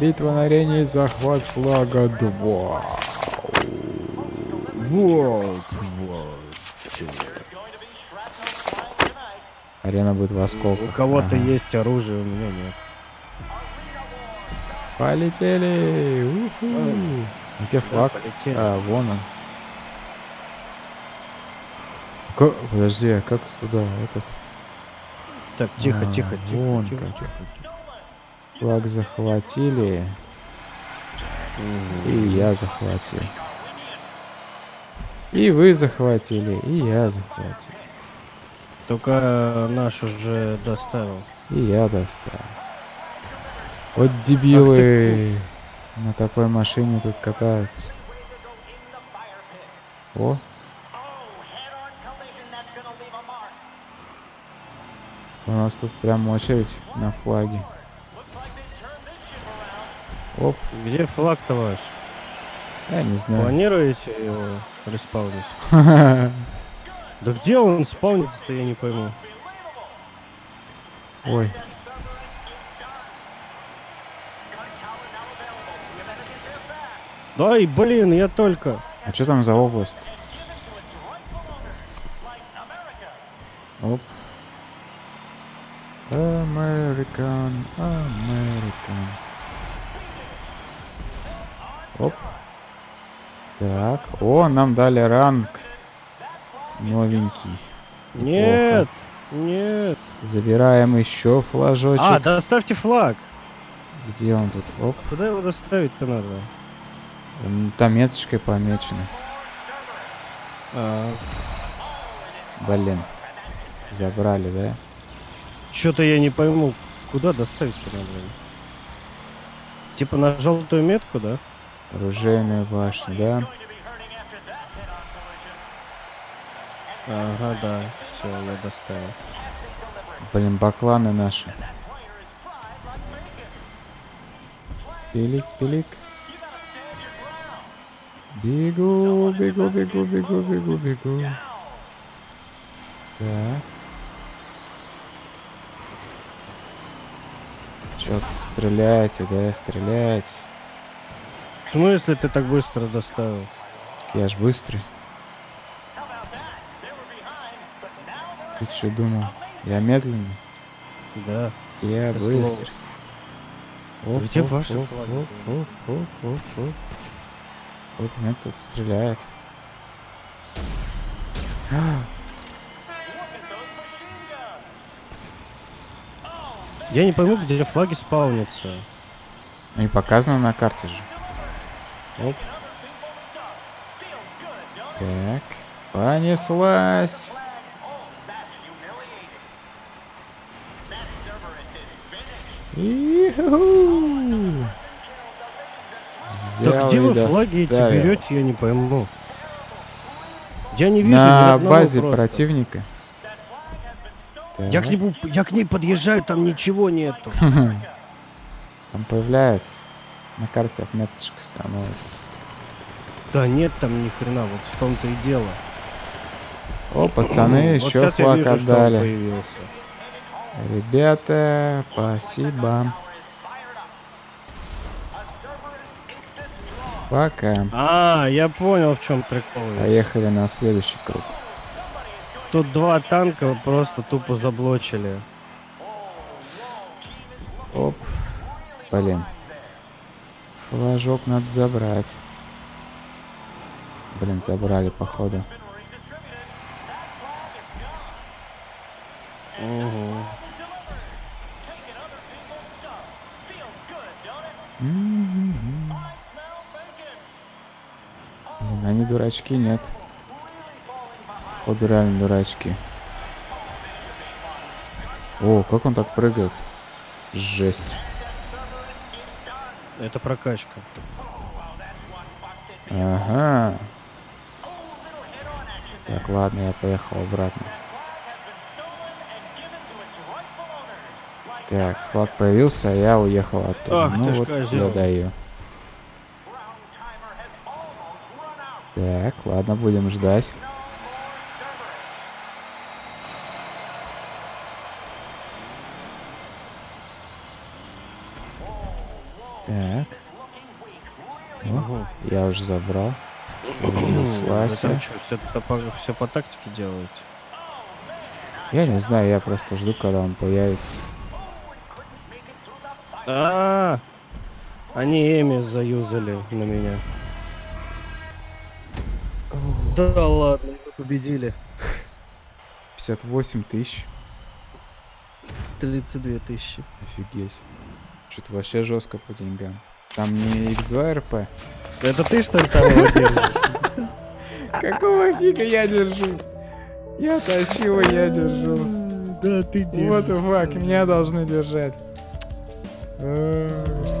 Битва на арене захват флага 2. World War Арена будет в осколках. У кого-то Ага. есть оружие, у меня нет. Полетели! Уху! Где флаг? полетели. А, вон он. Ка- Подожди, а как туда этот Так, тихо, А, тихо, тихо, вон тихо, тихо, тихо. Флаг захватили? И я захватил. И вы захватили, и я захватил. Только наш уже доставил. И я достал. Вот дебилы на такой машине тут катаются. О, у нас тут прям очередь на флаге. Оп, Где флаг-то ваш? я не знаю. Планируете его респаунить? Да где он спаунится-то, я не пойму. Ой, Ай, блин, я только. а что там за область? Оп. American, American. Оп. Так. О, нам дали ранг. Новенький. Нет, нет. Забираем еще флажочек. А, доставьте флаг. Где он тут? Оп. Куда его доставить-то надо? Там меточкой помечено. А, Блин. Забрали, да? Что-то я не пойму, куда доставить-то надо. Типа на желтую метку, да? Оружейная башня, да? Ага, да, все, я доставил. Блин, бакланы наши. Пилик, пилик. Бегу, бегу, бегу, бегу, бегу, бегу. Так. Чё стреляете, да, стреляете? В смысле ты так быстро доставил? Я ж быстрый. Ты что думал? Я медленный? Да. Я быстрый. Да где ваши флаги? Оп, оп, оп, оп, оп. Оп, меня тут стреляет. Я не пойму, где флаги спаунятся. Не показано на карте же. Оп. Так, понеслась. Иху. Так Взял где вы флаги эти берете, я не пойму. Я не вижу На базе просто. противника. Я к, Так. нему, я к ней подъезжаю, там ничего нету. Там появляется. На карте отметочка становится. Да нет там ни хрена, вот в том-то и дело. О, пацаны, Вот еще флаг вижу, отдали. Ребята, спасибо. Пока. А, я понял, в чем прикол. Поехали на следующий круг. Тут два танка просто тупо заблочили. Оп. Блин. Флажок надо забрать. Блин, забрали, походу. М-м-м. Блин, они дурачки, нет. Походу реально дурачки. О, как он так прыгает? Жесть. Это прокачка. Ага. Так, ладно, я поехал обратно. Так, флаг появился, а я уехал оттуда. Ах ну вот я даю. Так, ладно, будем ждать. Так. Ого. я уже забрал. Вася. все, по, все по тактике делаете? Я не знаю, я просто жду, когда он появится. А, они Эми заюзали на меня. Да ладно, победили. 58 тысяч. 32 тысячи. Офигеть. Что-то вообще жестко по деньгам. Там не X2 РП. Это ты что ли там его держишь? Какого фига я держу? Я тащил, я держу. Да, ты Вот и фак, меня должны держать. Э,